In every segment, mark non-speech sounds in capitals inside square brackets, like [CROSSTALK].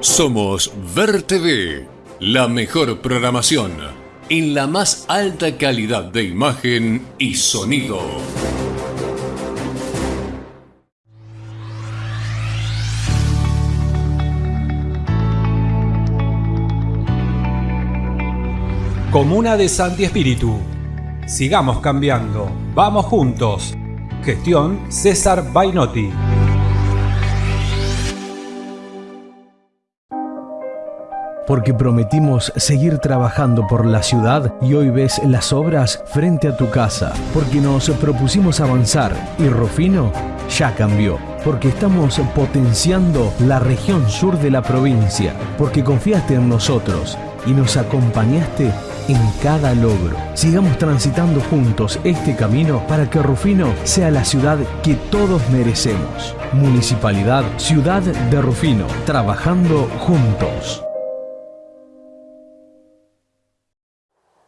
Somos Ver TV, la mejor programación en la más alta calidad de imagen y sonido. Comuna de Santi Espíritu. Sigamos cambiando. Vamos juntos. Gestión César Bainotti. Porque prometimos seguir trabajando por la ciudad y hoy ves las obras frente a tu casa, porque nos propusimos avanzar y Rufino ya cambió, porque estamos potenciando la región sur de la provincia, porque confiaste en nosotros y nos acompañaste en cada logro. Sigamos transitando juntos este camino para que Rufino sea la ciudad que todos merecemos. Municipalidad Ciudad de Rufino, trabajando juntos.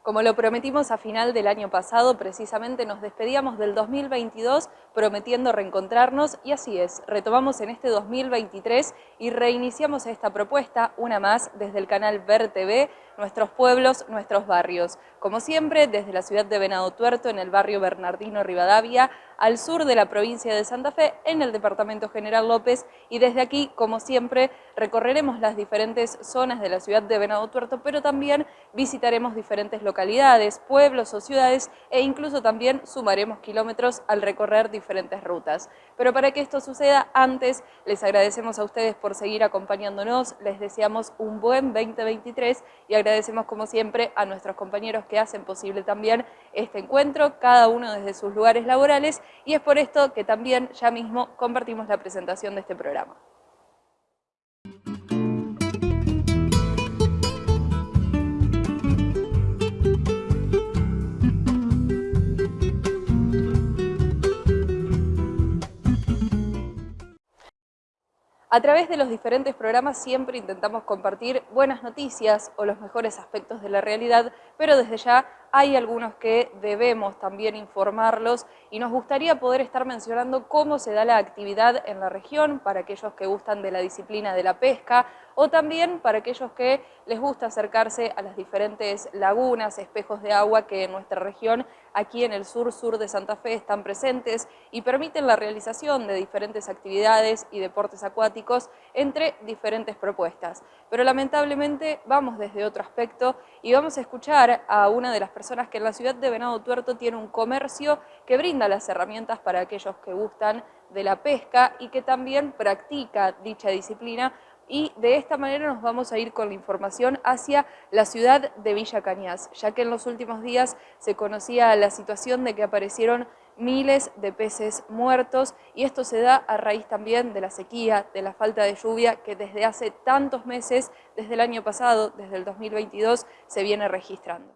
Como lo prometimos a final del año pasado, precisamente nos despedíamos del 2022 prometiendo reencontrarnos y así es, retomamos en este 2023 y reiniciamos esta propuesta, una más, desde el canal Ver TV, nuestros pueblos, nuestros barrios. Como siempre, desde la ciudad de Venado Tuerto, en el barrio Bernardino Rivadavia, al sur de la provincia de Santa Fe, en el departamento General López, y desde aquí, como siempre, recorreremos las diferentes zonas de la ciudad de Venado Tuerto, pero también visitaremos diferentes localidades, pueblos o ciudades, e incluso también sumaremos kilómetros al recorrer diferentes rutas. Pero para que esto suceda, antes les agradecemos a ustedes por seguir acompañándonos, les deseamos un buen 2023 y agradecemos como siempre a nuestros compañeros que hacen posible también este encuentro, cada uno desde sus lugares laborales y es por esto que también ya mismo compartimos la presentación de este programa. A través de los diferentes programas siempre intentamos compartir buenas noticias o los mejores aspectos de la realidad, pero desde ya hay algunos que debemos también informarlos y nos gustaría poder estar mencionando cómo se da la actividad en la región para aquellos que gustan de la disciplina de la pesca o también para aquellos que les gusta acercarse a las diferentes lagunas, espejos de agua que en nuestra región, aquí en el sur-sur de Santa Fe, están presentes y permiten la realización de diferentes actividades y deportes acuáticos entre diferentes propuestas. Pero lamentablemente vamos desde otro aspecto y vamos a escuchar a una de las personas que en la ciudad de Venado Tuerto tiene un comercio que brinda las herramientas para aquellos que gustan de la pesca y que también practica dicha disciplina y de esta manera nos vamos a ir con la información hacia la ciudad de Villa Cañas, ya que en los últimos días se conocía la situación de que aparecieron miles de peces muertos y esto se da a raíz también de la sequía, de la falta de lluvia que desde hace tantos meses, desde el año pasado, desde el 2022, se viene registrando.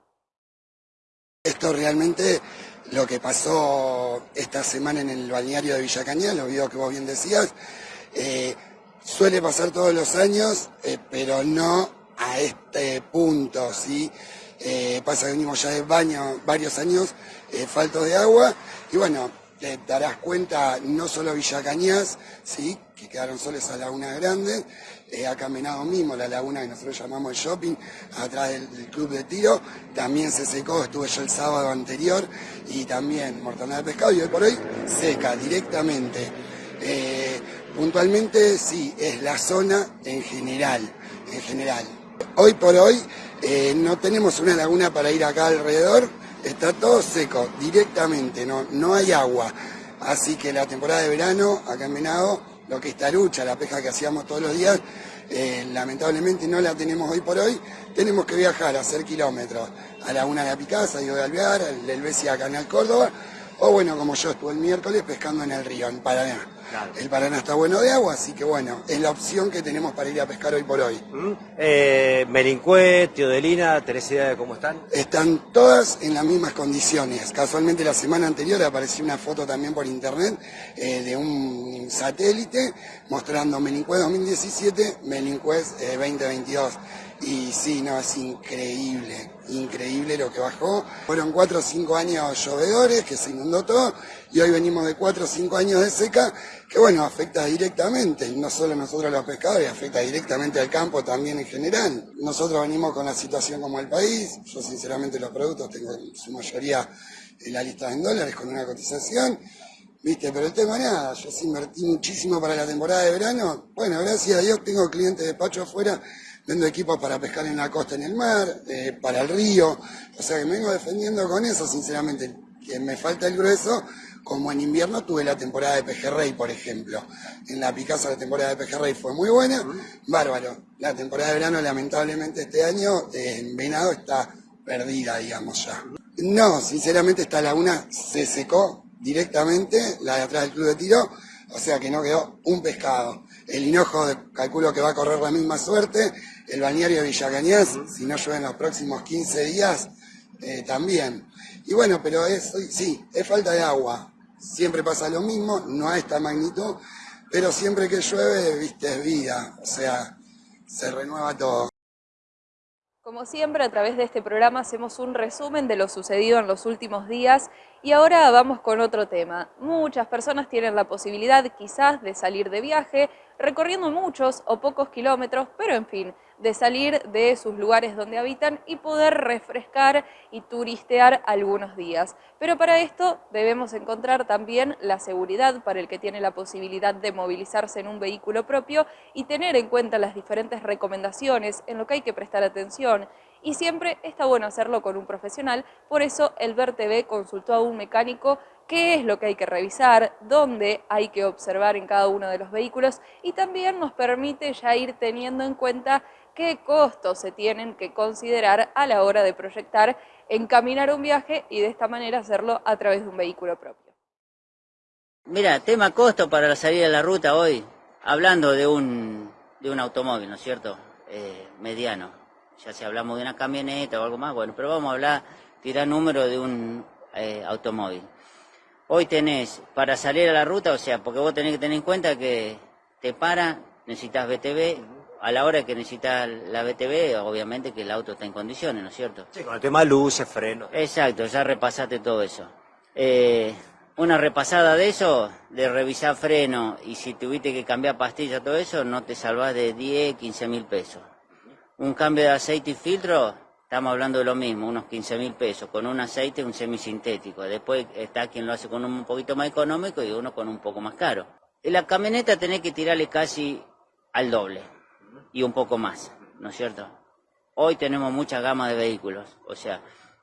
Esto realmente lo que pasó esta semana en el balneario de Villa Cañas, lo video que vos bien decías, eh, Suele pasar todos los años, eh, pero no a este punto, ¿sí? Eh, pasa que venimos ya de baño varios años eh, faltos de agua y bueno, te darás cuenta no solo Villa Cañas, ¿sí? que quedaron solo esa laguna grande, acá en Venado mismo, la laguna que nosotros llamamos el shopping, atrás del, club de tiro, también se secó, estuve yo el sábado anterior y también mortandad de pescado y hoy por hoy seca directamente. Puntualmente sí, es la zona en general, en general. Hoy por hoy eh, no tenemos una laguna para ir acá alrededor, está todo seco directamente, no, no hay agua. Así que la temporada de verano, acá en lo que es tarucha, la pesca que hacíamos todos los días, eh, lamentablemente no la tenemos hoy por hoy. Tenemos que viajar a hacer kilómetros a Laguna de la Picasa, de Alvear, al Helvecia Canal Córdoba, o bueno, como yo estuve el miércoles pescando en el río, en Paraná. El Paraná está bueno de agua, así que bueno, es la opción que tenemos para ir a pescar hoy por hoy. Mm. Eh, Merincué, Teodelina, Teresa, ¿cómo están? Están todas en las mismas condiciones. Casualmente la semana anterior apareció una foto también por internet eh, de un satélite mostrando Menincuez 2017, Menincuez 2022. Y sí, no, es increíble, increíble lo que bajó. Fueron cuatro o cinco años llovedores, que se inundó todo, y hoy venimos de cuatro o cinco años de seca, que bueno, afecta directamente, no solo nosotros los pescadores, afecta directamente al campo también en general. Nosotros venimos con la situación como el país, yo sinceramente los productos tengo en su mayoría en la lista en dólares con una cotización, viste, pero el tema nada, yo sí invertí muchísimo para la temporada de verano, bueno, gracias a Dios tengo clientes de Pacho afuera vendo equipos para pescar en la costa, en el mar, eh, para el río, o sea que me vengo defendiendo con eso, sinceramente, que me falta el grueso, como en invierno tuve la temporada de pejerrey, por ejemplo. En la Picasa la temporada de pejerrey fue muy buena, bárbaro. La temporada de verano, lamentablemente, este año en venado está perdida, digamos ya. No, sinceramente esta laguna se secó directamente, la de atrás del club de tiro, o sea que no quedó un pescado. El hinojo calculo que va a correr la misma suerte, el balneario de Villacañas, si no llueve en los próximos 15 días, eh, también. Y bueno, pero es, sí, es falta de agua. Siempre pasa lo mismo, no a esta magnitud, pero siempre que llueve, viste, es vida, o sea, se renueva todo. Como siempre, a través de este programa hacemos un resumen de lo sucedido en los últimos días y ahora vamos con otro tema. Muchas personas tienen la posibilidad quizás de salir de viaje, recorriendo muchos o pocos kilómetros, pero en fin, de salir de sus lugares donde habitan y poder refrescar y turistear algunos días. Pero para esto debemos encontrar también la seguridad para el que tiene la posibilidad de movilizarse en un vehículo propio y tener en cuenta las diferentes recomendaciones en lo que hay que prestar atención y siempre está bueno hacerlo con un profesional, por eso el TV consultó a un mecánico qué es lo que hay que revisar, dónde hay que observar en cada uno de los vehículos y también nos permite ya ir teniendo en cuenta qué costos se tienen que considerar a la hora de proyectar, encaminar un viaje y de esta manera hacerlo a través de un vehículo propio. Mira, tema costo para la salida de la ruta hoy, hablando de un, de un automóvil, ¿no es cierto? Eh, mediano, ya si hablamos de una camioneta o algo más, bueno, pero vamos a hablar, tirar número de un eh, automóvil. Hoy tenés, para salir a la ruta, o sea, porque vos tenés que tener en cuenta que te para, necesitas BTV, a la hora que necesitas la BTV, obviamente que el auto está en condiciones, ¿no es cierto? Sí, con el tema de luces, freno. Exacto, ya repasaste todo eso. Eh, una repasada de eso, de revisar freno, y si tuviste que cambiar pastillas, todo eso, no te salvas de 10, 15 mil pesos. Un cambio de aceite y filtro, estamos hablando de lo mismo, unos 15 mil pesos, con un aceite un semisintético. Después está quien lo hace con un poquito más económico y uno con un poco más caro. En la camioneta tenés que tirarle casi al doble y un poco más, ¿no es cierto? Hoy tenemos mucha gama de vehículos, o sea,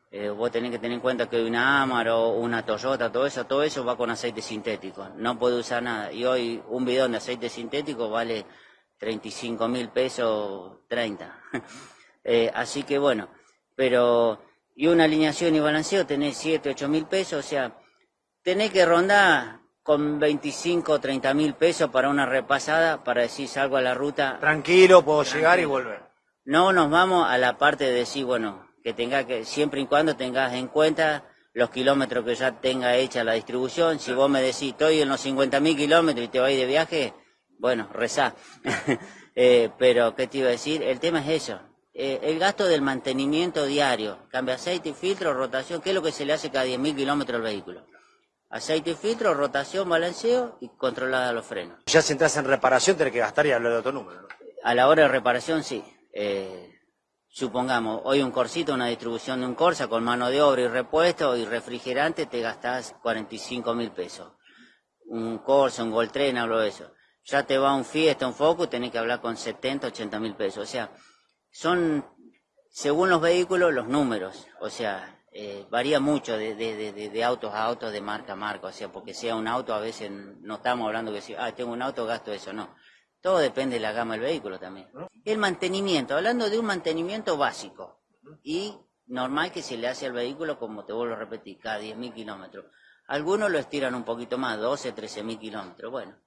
eh, vos tenés que tener en cuenta que una Amaro, una Toyota, todo eso, todo eso va con aceite sintético, no puede usar nada. Y hoy un bidón de aceite sintético vale 35 mil pesos, 30. [LAUGHS] eh, así que bueno, pero, y una alineación y balanceo tenés 7, 8 mil pesos, o sea, tenés que rondar con 25 o 30 mil pesos para una repasada, para decir salgo a la ruta. Tranquilo, puedo llegar y volver. No nos vamos a la parte de decir, bueno, que tenga que, siempre y cuando tengas en cuenta los kilómetros que ya tenga hecha la distribución. Si vos me decís, estoy en los 50 mil kilómetros y te vais de viaje, bueno, rezá. [LAUGHS] eh, pero, ¿qué te iba a decir? El tema es eso. Eh, el gasto del mantenimiento diario, cambio aceite filtro, rotación, ¿qué es lo que se le hace cada 10 mil kilómetros al vehículo? Aceite y filtro, rotación, balanceo y controlada los frenos. Ya si entras en reparación tenés que gastar y hablar de otro número. ¿no? A la hora de reparación, sí. Eh, supongamos, hoy un corsito, una distribución de un Corsa con mano de obra y repuesto y refrigerante, te gastás 45 mil pesos. Un Corsa, un Goltren, hablo de eso. Ya te va un Fiesta, un Focus, tenés que hablar con 70, 80 mil pesos. O sea, son, según los vehículos, los números. O sea, eh, varía mucho de, de, de, de, autos a autos, de marca a marca, o sea, porque sea un auto, a veces no estamos hablando que si, ah, tengo un auto, gasto eso, no. Todo depende de la gama del vehículo también. El mantenimiento, hablando de un mantenimiento básico y normal que se le hace al vehículo, como te vuelvo a repetir, cada 10.000 kilómetros. Algunos lo estiran un poquito más, 12, 13.000 kilómetros, bueno.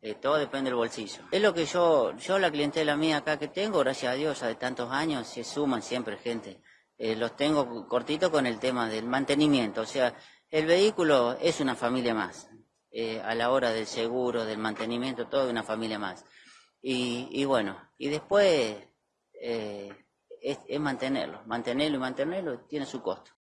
Eh, todo depende del bolsillo. Es lo que yo, yo la clientela mía acá que tengo, gracias a Dios, de tantos años, se suman siempre gente eh, los tengo cortito con el tema del mantenimiento. O sea, el vehículo es una familia más. eh, a la hora del seguro, del mantenimiento, todo una familia más. Y, bueno, y después eh, es, es mantenerlo, mantenerlo y mantenerlo tiene su costo.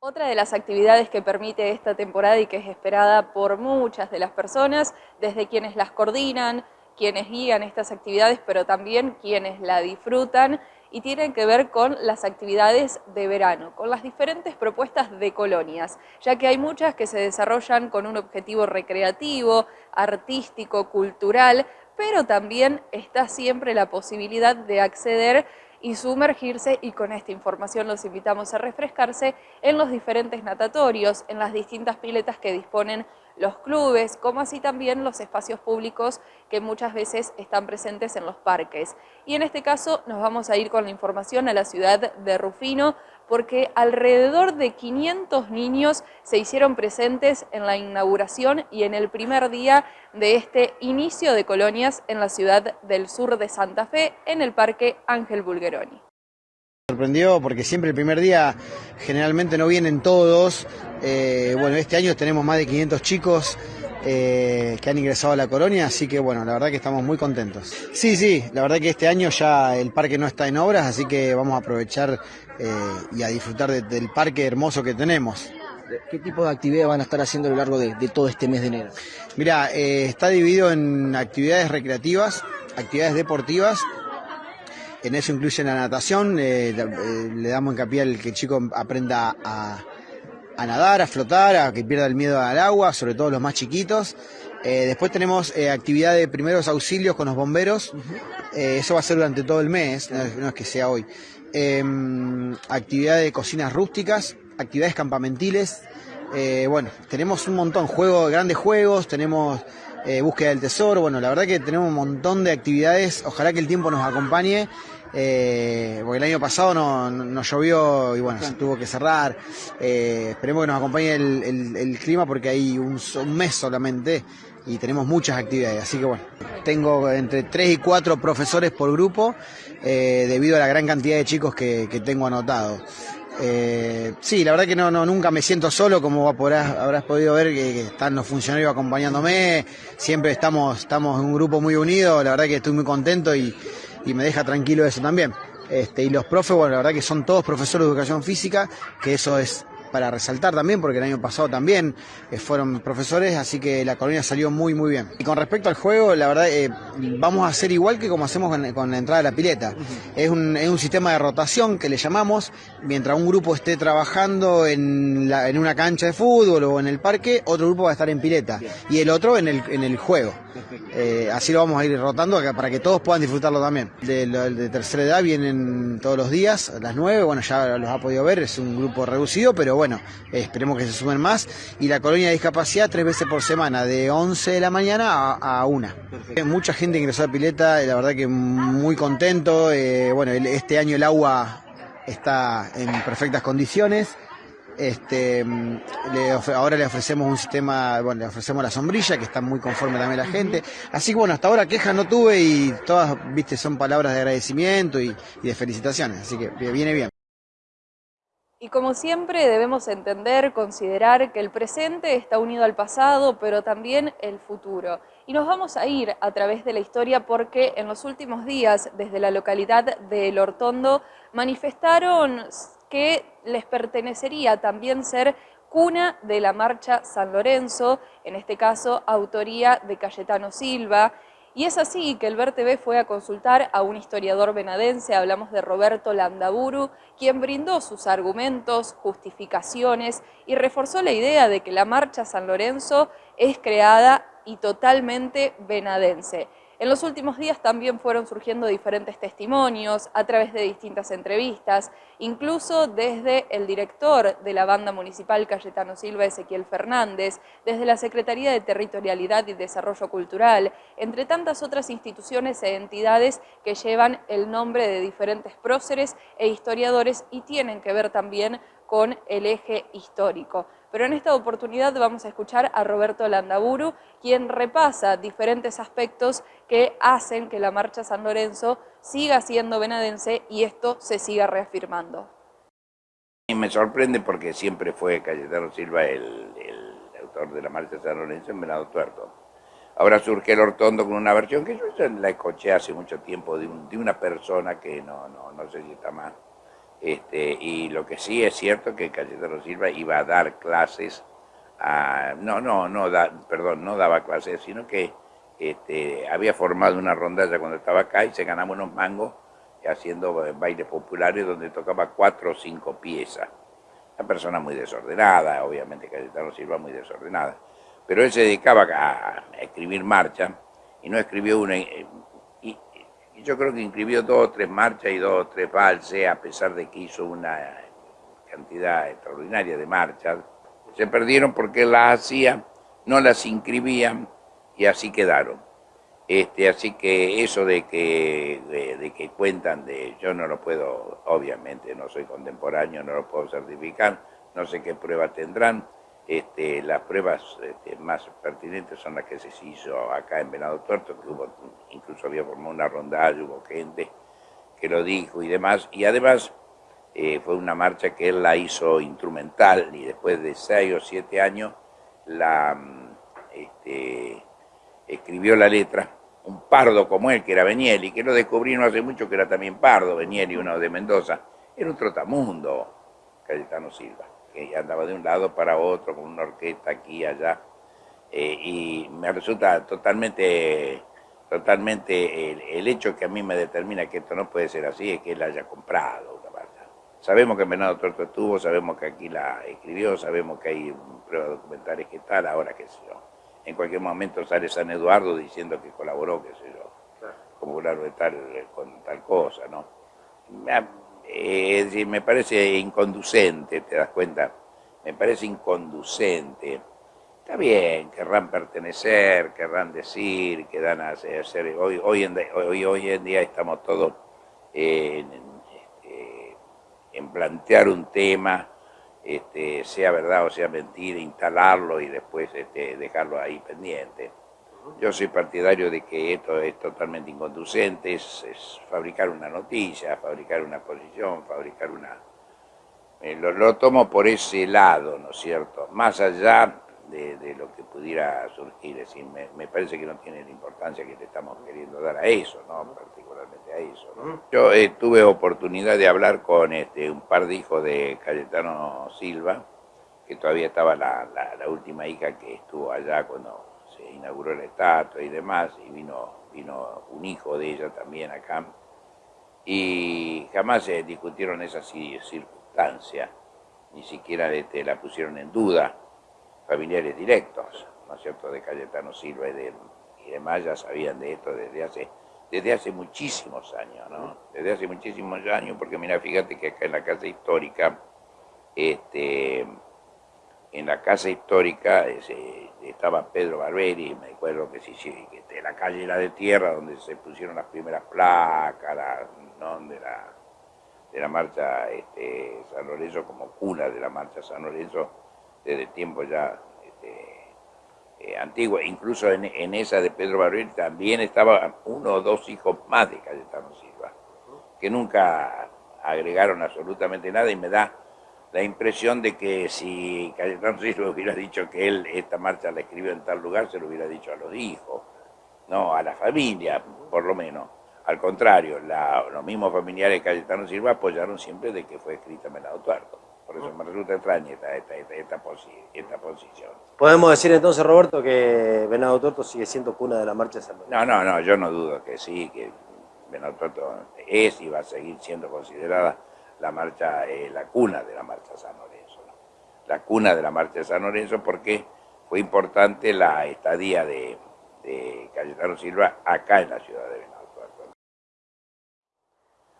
Otra de las actividades que permite esta temporada y que es esperada por muchas de las personas, desde quienes las coordinan, quienes guían estas actividades, pero también quienes la disfrutan, y tienen que ver con las actividades de verano, con las diferentes propuestas de colonias, ya que hay muchas que se desarrollan con un objetivo recreativo, artístico, cultural, pero también está siempre la posibilidad de acceder y sumergirse y con esta información los invitamos a refrescarse en los diferentes natatorios, en las distintas piletas que disponen los clubes, como así también los espacios públicos que muchas veces están presentes en los parques. Y en este caso nos vamos a ir con la información a la ciudad de Rufino, porque alrededor de 500 niños se hicieron presentes en la inauguración y en el primer día de este inicio de colonias en la ciudad del sur de Santa Fe, en el Parque Ángel Bulgeroni. Sorprendió porque siempre el primer día generalmente no vienen todos. Eh, bueno, este año tenemos más de 500 chicos eh, que han ingresado a la colonia, así que bueno, la verdad que estamos muy contentos. Sí, sí, la verdad que este año ya el parque no está en obras, así que vamos a aprovechar eh, y a disfrutar del parque hermoso que tenemos. ¿Qué tipo de actividades van a estar haciendo a lo largo de, todo este mes de enero? Mira, está dividido en actividades recreativas, actividades deportivas. En eso incluye la natación, le damos hincapié al que el chico aprenda a, a nadar, a flotar, a que pierda el miedo al agua, sobre todo los más chiquitos. Eh, después tenemos eh, actividad de primeros auxilios con los bomberos. Eh, eso va a ser durante todo el mes, no, es que sea hoy. Em, actividad de cocinas rústicas, actividades campamentiles. bueno, tenemos un montón, juegos, grandes juegos, tenemos búsqueda del tesoro. Bueno, la verdad que tenemos un montón de actividades. Ojalá que el tiempo nos acompañe eh, porque el año pasado no, llovió y bueno, se tuvo que cerrar. Eh, esperemos que nos acompañe el, clima porque hay un, mes solamente y tenemos muchas actividades. Así que bueno, tengo entre 3 y 4 profesores por grupo eh, debido a la gran cantidad de chicos que, tengo anotado. Eh, sí, la verdad que no, nunca me siento solo, como habrás podido ver que, están los funcionarios acompañándome, siempre estamos, estamos en un grupo muy unido, la verdad que estoy muy contento y, y me deja tranquilo eso también. Este, y los profes, bueno, la verdad que son todos profesores de educación física, que eso es para resaltar también, porque el año pasado también eh, fueron profesores, así que la colonia salió muy, muy bien. Y con respecto al juego, la verdad, eh, vamos a hacer igual que como hacemos con, la entrada de la pileta. es, un, es un sistema de rotación que le llamamos, mientras un grupo esté trabajando en, en una cancha de fútbol o en el parque, otro grupo va a estar en pileta y el otro en el, en el juego. Eh, así lo vamos a ir rotando para que todos puedan disfrutarlo también. De, de tercera edad vienen todos los días, a las 9, bueno, ya los ha podido ver, es un grupo reducido, pero bueno, esperemos que se sumen más. Y la colonia de discapacidad tres veces por semana, de 11 de la mañana a, a 1. Mucha gente ingresó a Pileta, la verdad que muy contento. Eh, bueno, este año el agua está en perfectas condiciones. Este, ahora le ofrecemos un sistema, bueno, le ofrecemos la sombrilla, que está muy conforme también la gente. Así que bueno, hasta ahora quejas no tuve y todas, viste, son palabras de agradecimiento y de felicitaciones. Así que viene bien. Y como siempre debemos entender, considerar que el presente está unido al pasado, pero también el futuro. Y nos vamos a ir a través de la historia porque en los últimos días, desde la localidad de El Hortondo, manifestaron que les pertenecería también ser cuna de la marcha San Lorenzo, en este caso autoría de Cayetano Silva, y es así que el Ver fue a consultar a un historiador venadense, hablamos de Roberto Landaburu, quien brindó sus argumentos, justificaciones y reforzó la idea de que la Marcha San Lorenzo es creada y totalmente venadense. En los últimos días también fueron surgiendo diferentes testimonios a través de distintas entrevistas, incluso desde el director de la banda municipal Cayetano Silva, Ezequiel Fernández, desde la Secretaría de Territorialidad y Desarrollo Cultural, entre tantas otras instituciones e entidades que llevan el nombre de diferentes próceres e historiadores y tienen que ver también con el eje histórico. Pero en esta oportunidad vamos a escuchar a Roberto Landaburu, quien repasa diferentes aspectos que hacen que la Marcha San Lorenzo siga siendo venadense y esto se siga reafirmando. Me sorprende porque siempre fue Cayetano Silva el, autor de la marcha de San Lorenzo en Venado Tuerto. Ahora surge el Hortondo con una versión que yo la escuché hace mucho tiempo de, una persona que no, no, no sé si está más. Este, y lo que sí es cierto que Cayetano Silva iba a dar clases, a, no, no, no, da, perdón, no daba clases, sino que este, había formado una rondalla cuando estaba acá y se ganaba unos mangos haciendo bailes populares donde tocaba cuatro o cinco piezas. Una persona muy desordenada, obviamente Cayetano Silva muy desordenada. Pero él se dedicaba a, escribir marchas y no escribió una... Yo creo que escribió dos o tres marchas y dos o tres valses, a pesar de que hizo una cantidad extraordinaria de marchas. Se perdieron porque las hacía, no las inscribían y así quedaron. Este, así que eso de que, de, que cuentan de, yo no lo puedo, obviamente no soy contemporáneo, no lo puedo certificar, no sé qué pruebas tendrán. Este, las pruebas este, más pertinentes son las que se hizo acá en Venado Tuerto, que hubo, incluso había formado una rondalla, hubo gente que lo dijo y demás, y además eh, fue una marcha que él la hizo instrumental y después de seis o siete años la, este, escribió la letra un pardo como él, que era Benieli, que lo descubrí no hace mucho que era también pardo, Benieli, uno de Mendoza, era un trotamundo, Cayetano Silva, que andaba de un lado para otro con una orquesta aquí y allá, eh, y me resulta totalmente, totalmente el, hecho que a mí me determina que esto no puede ser así, es que él haya comprado una banda. Sabemos que Venado Torto estuvo, sabemos que aquí la escribió, sabemos que hay pruebas documentales que tal, ahora qué sé yo en cualquier momento sale San Eduardo diciendo que colaboró, qué sé yo, como de tal, con tal cosa, ¿no? Eh, me parece inconducente, ¿te das cuenta? Me parece inconducente. Está bien, querrán pertenecer, querrán decir, querrán hacer... hoy, hoy, en, hoy, hoy en día estamos todos en, este, en plantear un tema este, sea verdad o sea mentira, instalarlo y después este, dejarlo ahí pendiente. Yo soy partidario de que esto es totalmente inconducente, es, fabricar una noticia, fabricar una posición, fabricar una... Eh, lo, tomo por ese lado, ¿no es cierto? Más allá de, lo que pudiera surgir, es decir, me, parece que no tiene la importancia que le estamos queriendo dar a eso, ¿no? Particularmente a eso, Yo eh, tuve oportunidad de hablar con este, un par de hijos de Cayetano Silva, que todavía estaba la, última hija que estuvo allá cuando inauguró la estatua y demás, y vino, vino un hijo de ella también acá, y jamás se discutieron esas circunstancias, ni siquiera la pusieron en duda, familiares directos, ¿no es cierto?, de Cayetano Silva y, de, y demás ya sabían de esto desde hace, desde hace muchísimos años, ¿no? Desde hace muchísimos años, porque mira, fíjate que acá en la casa histórica, este, en la casa histórica estaba Pedro Barberi, me acuerdo que sí, sí, que la calle era de tierra, donde se pusieron las primeras placas, ¿no? de, la, de la marcha este, San Lorenzo como cuna de la marcha San Lorenzo, desde tiempo ya este, eh, antiguo. Incluso en, esa de Pedro Barril también estaba uno o dos hijos más de Cayetano Silva, que nunca agregaron absolutamente nada y me da la impresión de que si Cayetano Silva [LAUGHS] hubiera dicho que él esta marcha la escribió en tal lugar, se lo hubiera dicho a los hijos, no a la familia, por lo menos. Al contrario, los mismos familiares de Cayetano Silva apoyaron siempre de que fue escrita en Menado Tuerto. Por eso me resulta extraña esta, posición. ¿Podemos decir entonces, Roberto, que Venado Tuerto sigue siendo cuna de la marcha de San Lorenzo? No, no, no, yo no dudo que sí, que Venado Tuerto es y va a seguir siendo considerada la marcha, eh, la cuna de la marcha San Lorenzo. La cuna de la marcha de San Lorenzo porque fue importante la estadía de, de Cayetano Silva acá en la ciudad de Venado.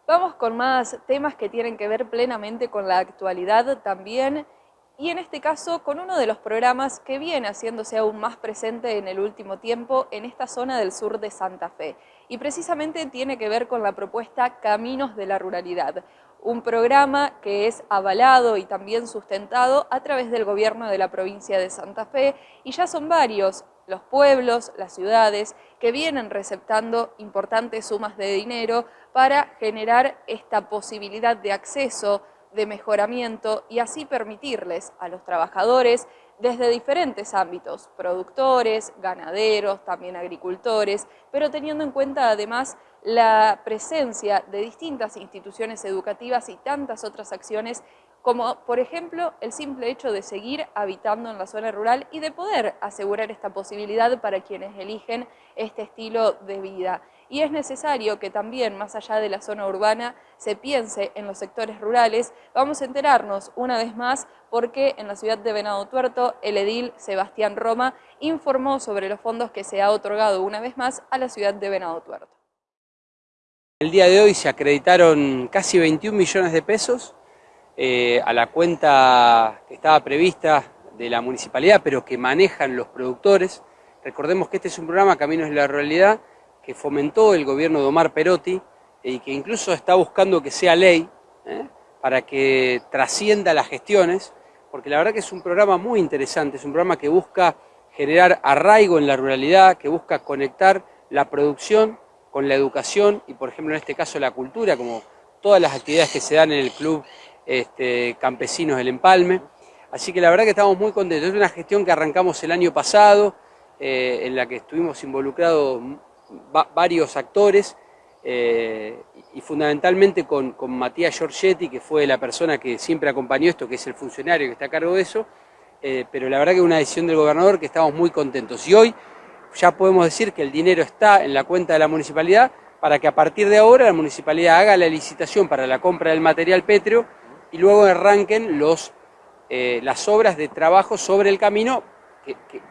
Vamos con más temas que tienen que ver plenamente con la actualidad también y en este caso con uno de los programas que viene haciéndose aún más presente en el último tiempo en esta zona del sur de Santa Fe. Y precisamente tiene que ver con la propuesta Caminos de la Ruralidad, un programa que es avalado y también sustentado a través del gobierno de la provincia de Santa Fe. Y ya son varios los pueblos, las ciudades, que vienen receptando importantes sumas de dinero para generar esta posibilidad de acceso, de mejoramiento y así permitirles a los trabajadores desde diferentes ámbitos, productores, ganaderos, también agricultores, pero teniendo en cuenta además la presencia de distintas instituciones educativas y tantas otras acciones como por ejemplo el simple hecho de seguir habitando en la zona rural y de poder asegurar esta posibilidad para quienes eligen este estilo de vida. Y es necesario que también, más allá de la zona urbana, se piense en los sectores rurales. Vamos a enterarnos una vez más porque en la ciudad de Venado Tuerto el edil Sebastián Roma informó sobre los fondos que se ha otorgado una vez más a la ciudad de Venado Tuerto. El día de hoy se acreditaron casi 21 millones de pesos eh, a la cuenta que estaba prevista de la municipalidad, pero que manejan los productores. Recordemos que este es un programa, Caminos de la Realidad, que fomentó el gobierno de Omar Perotti y que incluso está buscando que sea ley ¿eh? para que trascienda las gestiones, porque la verdad que es un programa muy interesante, es un programa que busca generar arraigo en la ruralidad, que busca conectar la producción con la educación y, por ejemplo, en este caso la cultura, como todas las actividades que se dan en el club este, campesinos del Empalme. Así que la verdad que estamos muy contentos. Es una gestión que arrancamos el año pasado, eh, en la que estuvimos involucrados varios actores eh, y fundamentalmente con, Matías Giorgetti, que fue la persona que siempre acompañó esto, que es el funcionario que está a cargo de eso, eh, pero la verdad que es una decisión del gobernador que estamos muy contentos. Y hoy ya podemos decir que el dinero está en la cuenta de la municipalidad para que a partir de ahora la municipalidad haga la licitación para la compra del material pétreo y luego arranquen los, eh, las obras de trabajo sobre el camino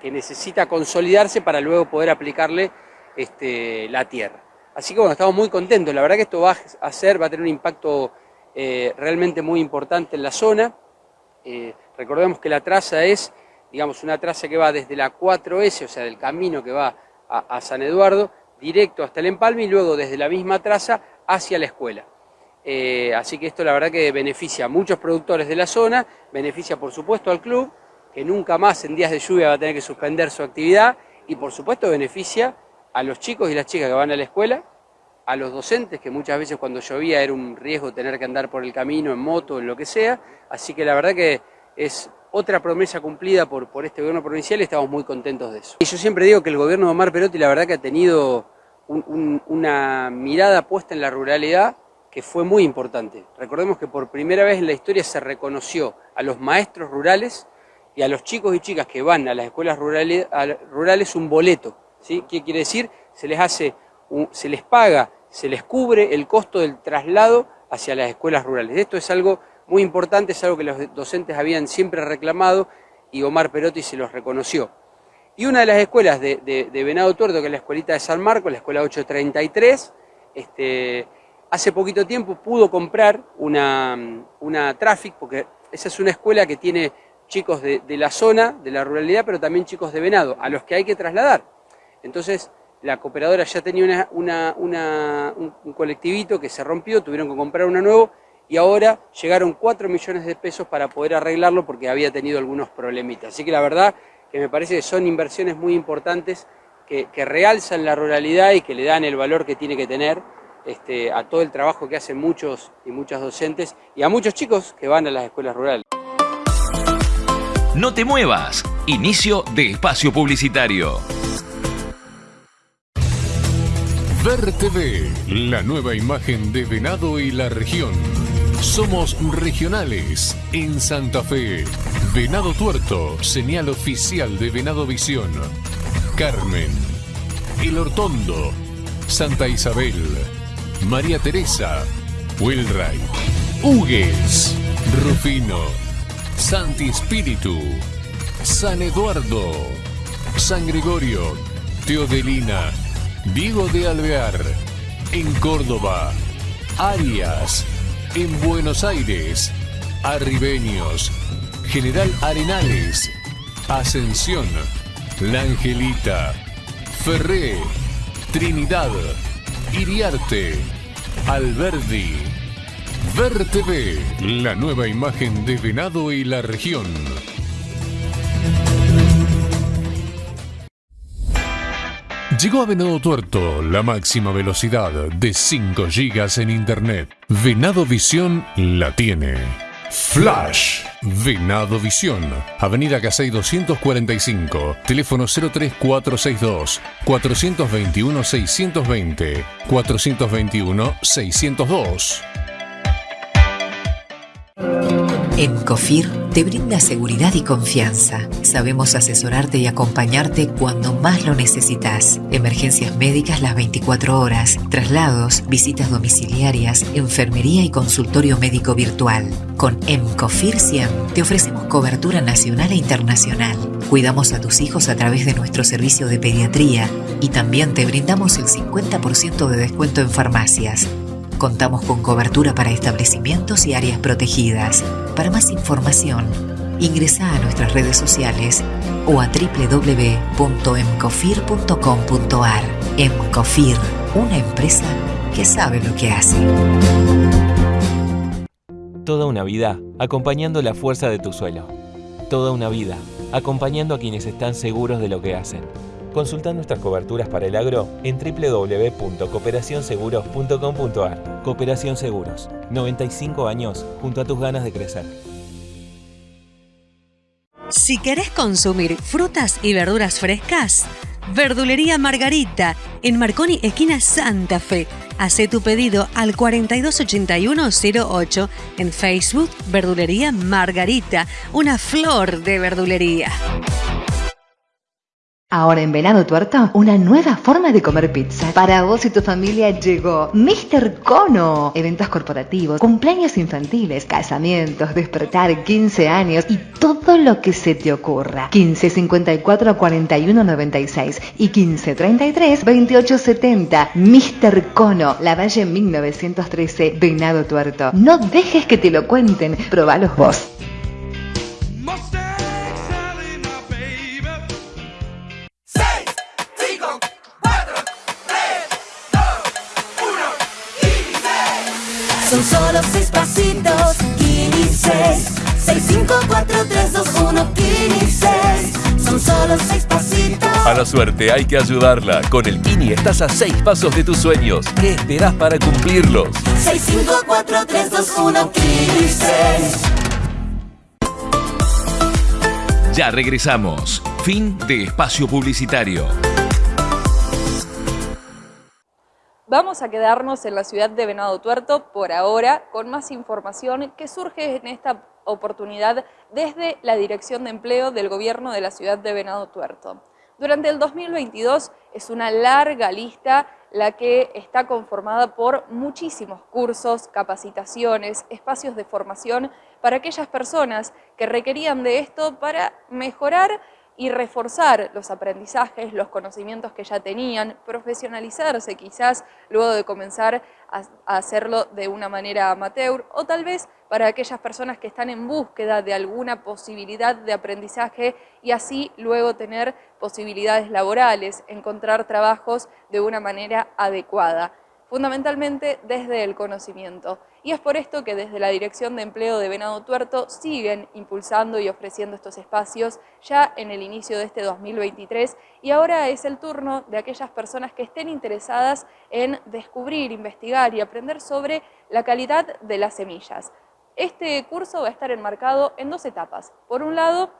que, necesita consolidarse para luego poder aplicarle este, la tierra. Así que bueno, estamos muy contentos, la verdad que esto va a hacer, va a tener un impacto eh, realmente muy importante en la zona. Eh, recordemos que la traza es, digamos, una traza que va desde la 4S, o sea, del camino que va a San Eduardo, directo hasta el empalme y luego desde la misma traza hacia la escuela. Eh, así que esto la verdad que beneficia a muchos productores de la zona, beneficia por supuesto al club, que nunca más en días de lluvia va a tener que suspender su actividad, y por supuesto beneficia a los chicos y las chicas que van a la escuela, a los docentes, que muchas veces cuando llovía era un riesgo tener que andar por el camino, en moto, en lo que sea, así que la verdad que es otra promesa cumplida por, por este gobierno provincial y estamos muy contentos de eso. Y yo siempre digo que el gobierno de Omar Perotti la verdad que ha tenido una mirada puesta en la ruralidad, que fue muy importante. Recordemos que por primera vez en la historia se reconoció a los maestros rurales y a los chicos y chicas que van a las escuelas rurales, rurales un boleto. ¿sí? ¿Qué quiere decir? Se les, hace se les paga, se les cubre el costo del traslado hacia las escuelas rurales. Esto es algo muy importante, es algo que los docentes habían siempre reclamado y Omar Perotti se los reconoció. Y una de las escuelas de, de Venado Tuerto, que es la escuelita de San Marcos, la escuela 833, este, hace poquito tiempo pudo comprar una, una Traffic, porque esa es una escuela que tiene chicos de, la zona, de la ruralidad, pero también chicos de Venado, a los que hay que trasladar. Entonces, la cooperadora ya tenía un, colectivito que se rompió, tuvieron que comprar uno nuevo, y ahora llegaron 4 millones de pesos para poder arreglarlo porque había tenido algunos problemitas. Así que la verdad que me parece que son inversiones muy importantes que, que realzan la ruralidad y que le dan el valor que tiene que tener este, a todo el trabajo que hacen muchos y muchas docentes y a muchos chicos que van a las escuelas rurales. No te muevas. Inicio de espacio publicitario. Ver TV, la nueva imagen de Venado y la región. Somos regionales en Santa Fe. Venado Tuerto, señal oficial de Venado Visión. Carmen, El Hortondo, Santa Isabel, María Teresa, Wilray, Hugues, Rufino, Santi Espíritu, San Eduardo, San Gregorio, Teodelina, Diego de Alvear, en Córdoba, Arias, en Buenos Aires, Arribeños, General Arenales, Ascensión, La Angelita, Ferré, Trinidad, Iriarte, Alberdi. Ver la nueva imagen de Venado y la región. Llegó a Venado Tuerto la máxima velocidad de 5 GB en Internet. Venado Visión la tiene. Flash Venado Visión, Avenida Casey 245, teléfono 03462 421 620 421 602. En COFIR te brinda seguridad y confianza. Sabemos asesorarte y acompañarte cuando más lo necesitas. Emergencias médicas las 24 horas, traslados, visitas domiciliarias, enfermería y consultorio médico virtual. Con MCOFIR 100 te ofrecemos cobertura nacional e internacional. Cuidamos a tus hijos a través de nuestro servicio de pediatría y también te brindamos el 50% de descuento en farmacias. Contamos con cobertura para establecimientos y áreas protegidas. Para más información, ingresa a nuestras redes sociales o a www.emcofir.com.ar. Emcofir, una empresa que sabe lo que hace. Toda una vida acompañando la fuerza de tu suelo. Toda una vida acompañando a quienes están seguros de lo que hacen. Consulta nuestras coberturas para el agro en www.cooperacionseguros.com.ar. Cooperación Seguros, 95 años junto a tus ganas de crecer. Si querés consumir frutas y verduras frescas, Verdulería Margarita, en Marconi, esquina Santa Fe. Hacé tu pedido al 428108 en Facebook Verdulería Margarita, una flor de verdulería. Ahora en Venado Tuerto, una nueva forma de comer pizza. Para vos y tu familia llegó Mr. Cono. Eventos corporativos, cumpleaños infantiles, casamientos, despertar, 15 años y todo lo que se te ocurra. 15 54 41 96 y 15 33 28 70. Mr. Cono, La Valle 1913, Venado Tuerto. No dejes que te lo cuenten, probalos vos. Pasitos, Kini 6. 6, 5, 4, 3, 2, 1, Kini 6. Son solo seis pasitos. A la suerte hay que ayudarla. Con el Kini estás a seis pasos de tus sueños. ¿Qué esperás para cumplirlos? 6, 5, 4, 3, 2, 1, Kini 6. Ya regresamos. Fin de espacio publicitario. Vamos a quedarnos en la ciudad de Venado Tuerto por ahora con más información que surge en esta oportunidad desde la Dirección de Empleo del Gobierno de la ciudad de Venado Tuerto. Durante el 2022 es una larga lista la que está conformada por muchísimos cursos, capacitaciones, espacios de formación para aquellas personas que requerían de esto para mejorar y reforzar los aprendizajes, los conocimientos que ya tenían, profesionalizarse quizás luego de comenzar a, hacerlo de una manera amateur o tal vez para aquellas personas que están en búsqueda de alguna posibilidad de aprendizaje y así luego tener posibilidades laborales, encontrar trabajos de una manera adecuada fundamentalmente desde el conocimiento. Y es por esto que desde la Dirección de Empleo de Venado Tuerto siguen impulsando y ofreciendo estos espacios ya en el inicio de este 2023 y ahora es el turno de aquellas personas que estén interesadas en descubrir, investigar y aprender sobre la calidad de las semillas. Este curso va a estar enmarcado en dos etapas. Por un lado,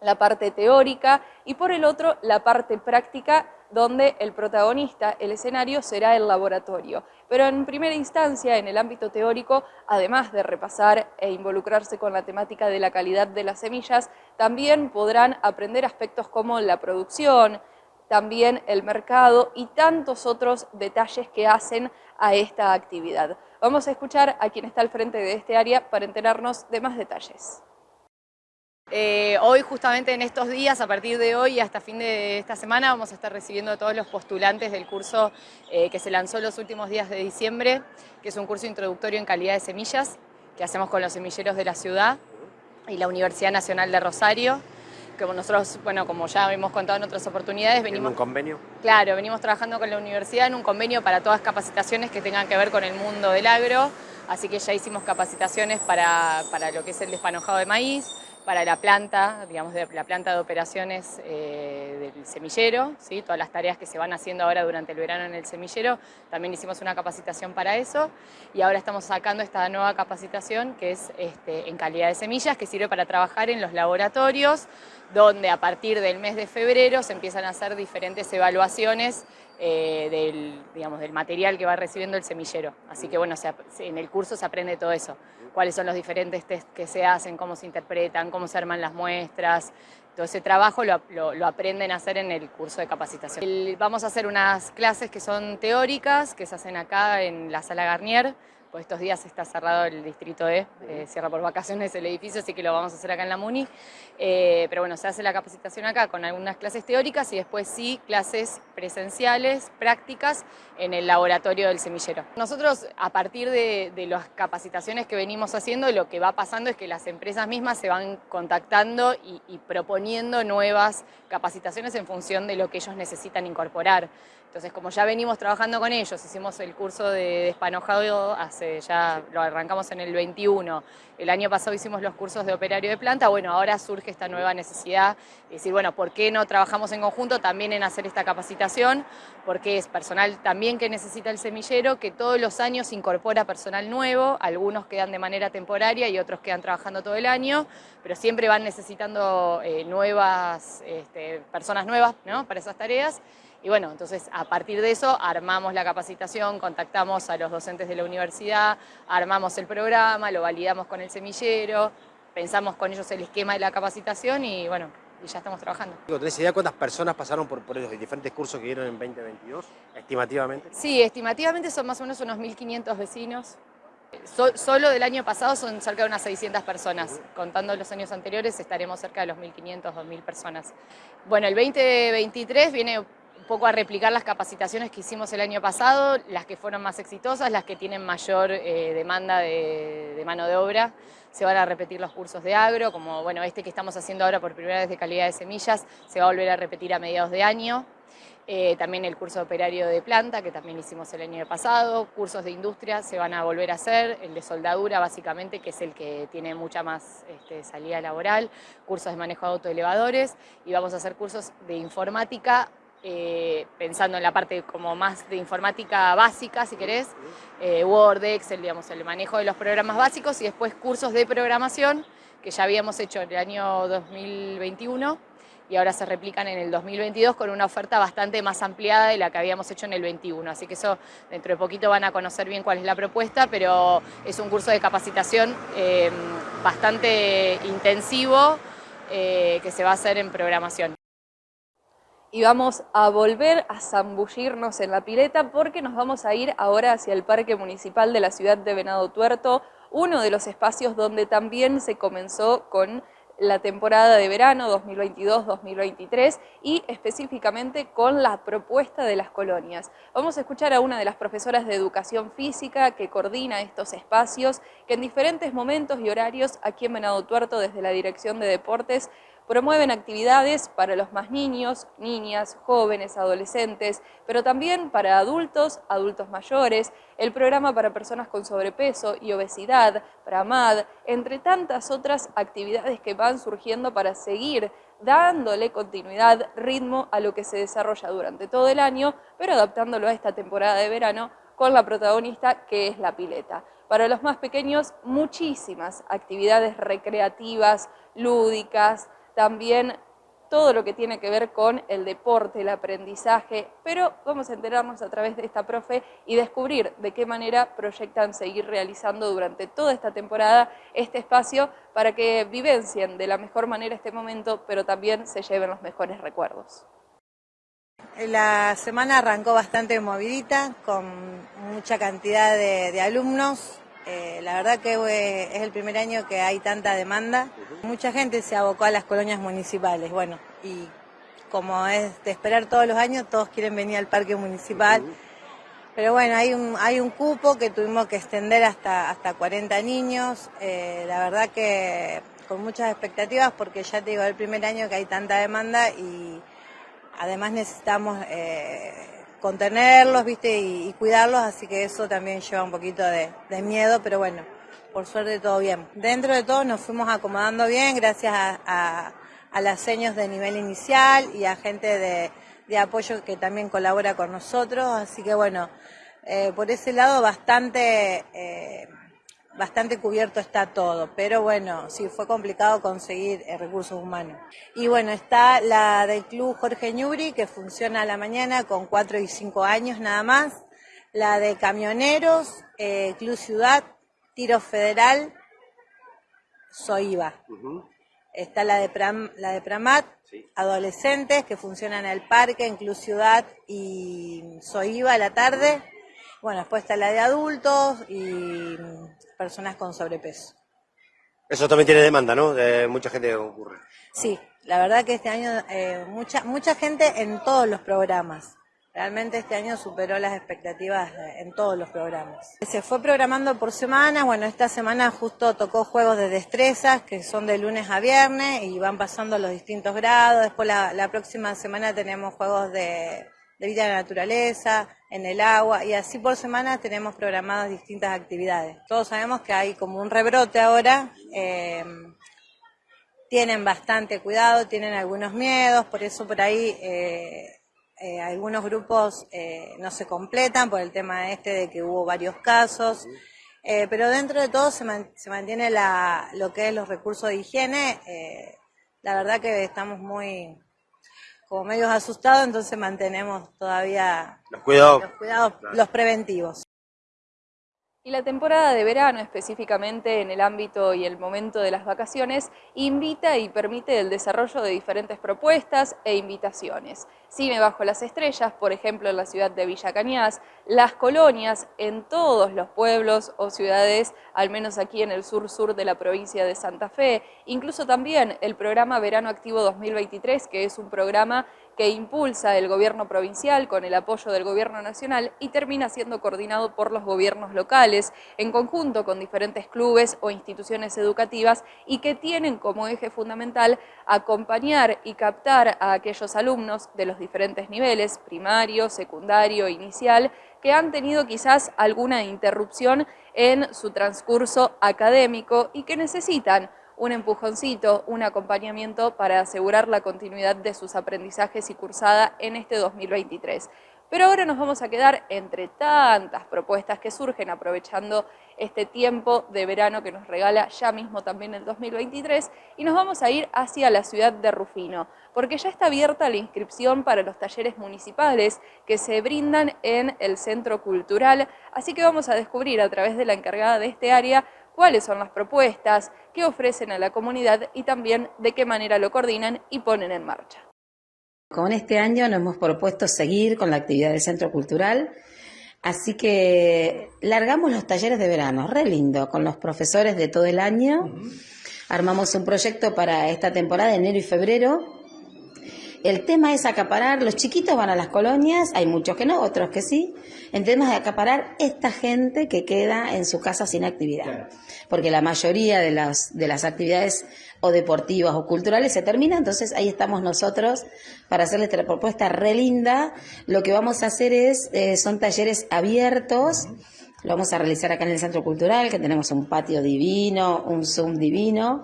la parte teórica y por el otro, la parte práctica donde el protagonista, el escenario, será el laboratorio. Pero en primera instancia, en el ámbito teórico, además de repasar e involucrarse con la temática de la calidad de las semillas, también podrán aprender aspectos como la producción, también el mercado y tantos otros detalles que hacen a esta actividad. Vamos a escuchar a quien está al frente de este área para enterarnos de más detalles. Eh, hoy, justamente en estos días, a partir de hoy y hasta fin de esta semana, vamos a estar recibiendo a todos los postulantes del curso eh, que se lanzó los últimos días de diciembre, que es un curso introductorio en calidad de semillas, que hacemos con los semilleros de la ciudad y la Universidad Nacional de Rosario. Como nosotros, bueno, como ya hemos contado en otras oportunidades, venimos... ¿En un convenio? Claro, venimos trabajando con la universidad en un convenio para todas capacitaciones que tengan que ver con el mundo del agro, así que ya hicimos capacitaciones para, para lo que es el despanojado de maíz, para la planta, digamos, de la planta de operaciones eh, del semillero, ¿sí? todas las tareas que se van haciendo ahora durante el verano en el semillero, también hicimos una capacitación para eso y ahora estamos sacando esta nueva capacitación que es este, en calidad de semillas, que sirve para trabajar en los laboratorios, donde a partir del mes de febrero se empiezan a hacer diferentes evaluaciones eh, del, digamos, del material que va recibiendo el semillero. Así que bueno, en el curso se aprende todo eso, cuáles son los diferentes test que se hacen, cómo se interpretan, cómo se arman las muestras, todo ese trabajo lo, lo, aprenden a hacer en el curso de capacitación. vamos a hacer unas clases que son teóricas, que se hacen acá en la sala Garnier, pues estos días está cerrado el distrito E, eh, cierra por vacaciones el edificio, así que lo vamos a hacer acá en la MUNI. Eh, pero bueno, se hace la capacitación acá con algunas clases teóricas y después sí clases presenciales, prácticas, en el laboratorio del semillero. Nosotros, a partir de, las capacitaciones que venimos haciendo, lo que va pasando es que las empresas mismas se van contactando y, y proponiendo nuevas capacitaciones en función de lo que ellos necesitan incorporar. Entonces, como ya venimos trabajando con ellos, hicimos el curso de despanojado hace ya, lo arrancamos en el 21, el año pasado hicimos los cursos de operario de planta, bueno, ahora surge esta nueva necesidad de decir, bueno, ¿por qué no trabajamos en conjunto también en hacer esta capacitación? Porque es personal también que necesita el semillero, que todos los años incorpora personal nuevo, algunos quedan de manera temporaria y otros quedan trabajando todo el año, pero siempre van necesitando eh, nuevas, este, personas nuevas para esas tareas. Y bueno, entonces a partir de eso armamos la capacitación, contactamos a los docentes de la universidad, armamos el programa, lo validamos con el semillero, pensamos con ellos el esquema de la capacitación y bueno, y ya estamos trabajando. ¿Tenés idea cuántas personas pasaron por, por los diferentes cursos que dieron en 2022, estimativamente? Sí, estimativamente son más o menos unos 1.500 vecinos. solo del año pasado son cerca de unas 600 personas. Contando los años anteriores estaremos cerca de los 1.500, 2.000 personas. Bueno, el 2023 viene poco a replicar las capacitaciones que hicimos el año pasado, las que fueron más exitosas, las que tienen mayor eh, demanda de, mano de obra. Se van a repetir los cursos de agro, como bueno, este que estamos haciendo ahora por primera vez de calidad de semillas, se va a volver a repetir a mediados de año. Eh, también el curso operario de planta, que también hicimos el año pasado, cursos de industria se van a volver a hacer, el de soldadura básicamente, que es el que tiene mucha más este, salida laboral, cursos de manejo de autoelevadores, y vamos a hacer cursos de informática eh, pensando en la parte como más de informática básica, si querés, eh, Word, Excel, digamos, el manejo de los programas básicos y después cursos de programación que ya habíamos hecho en el año 2021 y ahora se replican en el 2022 con una oferta bastante más ampliada de la que habíamos hecho en el 21. Así que eso dentro de poquito van a conocer bien cuál es la propuesta, pero es un curso de capacitación eh, bastante intensivo que se va a hacer en programación y vamos a volver a zambullirnos en la pileta porque nos vamos a ir ahora hacia el Parque Municipal de la ciudad de Venado Tuerto, uno de los espacios donde también se comenzó con la temporada de verano 2022-2023 y específicamente con la propuesta de las colonias. Vamos a escuchar a una de las profesoras de educación física que coordina estos espacios, que en diferentes momentos y horarios aquí en Venado Tuerto desde la Dirección de Deportes Promueven actividades para los más niños, niñas, jóvenes, adolescentes, pero también para adultos, adultos mayores, el programa para personas con sobrepeso y obesidad, para MAD, entre tantas otras actividades que van surgiendo para seguir dándole continuidad, ritmo a lo que se desarrolla durante todo el año, pero adaptándolo a esta temporada de verano con la protagonista que es la pileta. Para los más pequeños, muchísimas actividades recreativas, lúdicas, también todo lo que tiene que ver con el deporte, el aprendizaje, pero vamos a enterarnos a través de esta profe y descubrir de qué manera proyectan seguir realizando durante toda esta temporada este espacio para que vivencien de la mejor manera este momento, pero también se lleven los mejores recuerdos. La semana arrancó bastante movidita, con mucha cantidad de, alumnos, eh, la verdad que eh, es el primer año que hay tanta demanda. Mucha gente se abocó a las colonias municipales, bueno, y como es de esperar todos los años, todos quieren venir al parque municipal. Pero bueno, hay un, hay un cupo que tuvimos que extender hasta, hasta 40 niños. Eh, la verdad que con muchas expectativas porque ya te digo, es el primer año que hay tanta demanda y además necesitamos contenerlos, ¿viste? Y, cuidarlos, así que eso también lleva un poquito de, miedo, pero bueno, por suerte todo bien. Dentro de todo nos fuimos acomodando bien gracias a, a, a las señas de nivel inicial y a gente de, de apoyo que también colabora con nosotros, así que bueno, eh, por ese lado bastante, eh, bastante cubierto está todo, pero bueno, sí fue complicado conseguir eh, recursos humanos. Y bueno, está la del Club Jorge Ñuri, que funciona a la mañana con 4 y 5 años nada más, la de Camioneros, eh, Club Ciudad, Tiro Federal, Soiva. Está la de, Pram- la de Pramat, adolescentes que funcionan en el parque, en Club Ciudad y Soiva a la tarde. Bueno, después está la de adultos y personas con sobrepeso. Eso también tiene demanda, ¿no? De mucha gente que concurre. Sí, la verdad que este año eh, mucha mucha gente en todos los programas. Realmente este año superó las expectativas en todos los programas. Se fue programando por semana, bueno, esta semana justo tocó juegos de destrezas que son de lunes a viernes y van pasando los distintos grados. Después la, la próxima semana tenemos juegos de, de vida en la naturaleza, en el agua y así por semana tenemos programadas distintas actividades. Todos sabemos que hay como un rebrote ahora. eh, tienen bastante cuidado, tienen algunos miedos, por eso por ahí eh, eh, algunos grupos eh, no se completan por el tema este de que hubo varios casos, pero dentro de todo se, man- se mantiene la, lo que es los recursos de higiene. la verdad que estamos muy como medios asustados, entonces mantenemos todavía Los cuidados. los cuidados, los preventivos. Y la temporada de verano, específicamente en el ámbito y el momento de las vacaciones, invita y permite el desarrollo de diferentes propuestas e invitaciones. Cine bajo las estrellas, por ejemplo en la ciudad de Villa Cañas, las colonias en todos los pueblos o ciudades, al menos aquí en el sur-sur de la provincia de Santa Fe, incluso también el programa Verano Activo 2023, que es un programa que impulsa el gobierno provincial con el apoyo del gobierno nacional y termina siendo coordinado por los gobiernos locales en conjunto con diferentes clubes o instituciones educativas y que tienen como eje fundamental acompañar y captar a aquellos alumnos de los diferentes niveles, primario, secundario, inicial, que han tenido quizás alguna interrupción en su transcurso académico y que necesitan un empujoncito, un acompañamiento para asegurar la continuidad de sus aprendizajes y cursada en este 2023. Pero ahora nos vamos a quedar entre tantas propuestas que surgen aprovechando este tiempo de verano que nos regala ya mismo también el 2023 y nos vamos a ir hacia la ciudad de Rufino, porque ya está abierta la inscripción para los talleres municipales que se brindan en el Centro Cultural, así que vamos a descubrir a través de la encargada de este área cuáles son las propuestas que ofrecen a la comunidad y también de qué manera lo coordinan y ponen en marcha. Con este año nos hemos propuesto seguir con la actividad del Centro Cultural, así que largamos los talleres de verano, re lindo, con los profesores de todo el año. Armamos un proyecto para esta temporada, enero y febrero. El tema es acaparar, los chiquitos van a las colonias, hay muchos que no, otros que sí. El tema es acaparar esta gente que queda en su casa sin actividad. Porque la mayoría de las, de las actividades o deportivas o culturales se terminan, entonces ahí estamos nosotros para hacerles esta propuesta re linda. Lo que vamos a hacer es, eh, son talleres abiertos, lo vamos a realizar acá en el Centro Cultural, que tenemos un patio divino, un Zoom divino.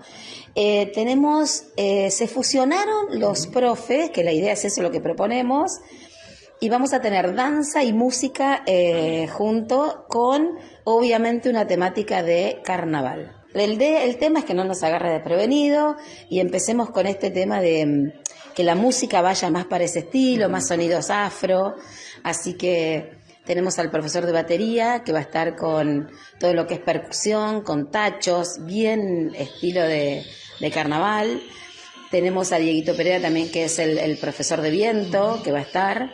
Eh, tenemos, eh, se fusionaron los profes, que la idea es eso lo que proponemos, y vamos a tener danza y música eh, junto con, obviamente, una temática de carnaval. El, de- el tema es que no nos agarre desprevenido y empecemos con este tema de mm, que la música vaya más para ese estilo, más sonidos afro. Así que tenemos al profesor de batería que va a estar con todo lo que es percusión, con tachos, bien estilo de, de carnaval. Tenemos a Dieguito Pereira también, que es el, el profesor de viento, que va a estar.